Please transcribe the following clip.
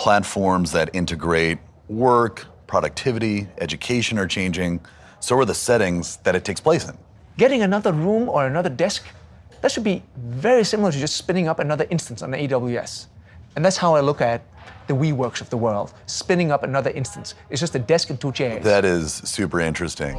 Platforms that integrate work, productivity, education are changing. So are the settings that it takes place in. Getting another room or another desk, that should be very similar to just spinning up another instance on AWS. And that's how I look at the WeWorks of the world. Spinning up another instance. It's just a desk and two chairs. That is super interesting.